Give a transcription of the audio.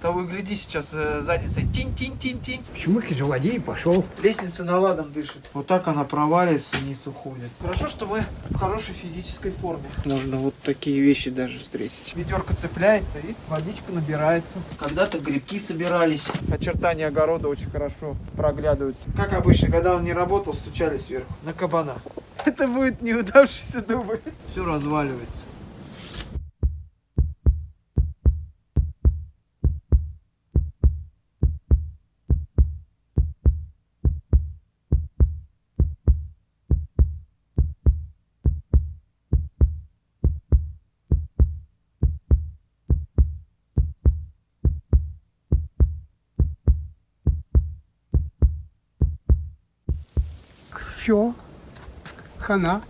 Того и гляди, сейчас э, задница тинь-тинь-тинь-тинь. Воде и пошел. Лестница наладом дышит. Вот так она проваливается, вниз уходит. Хорошо, что мы в хорошей физической форме. Можно вот такие вещи даже встретить. Ведерко цепляется и водичка набирается. Когда-то грибки собирались. Очертания огорода очень хорошо проглядываются. Как обычно, когда он не работал, стучали сверху. На кабана. Это будет неудавшийся дубль. Все разваливается. Все. Хана.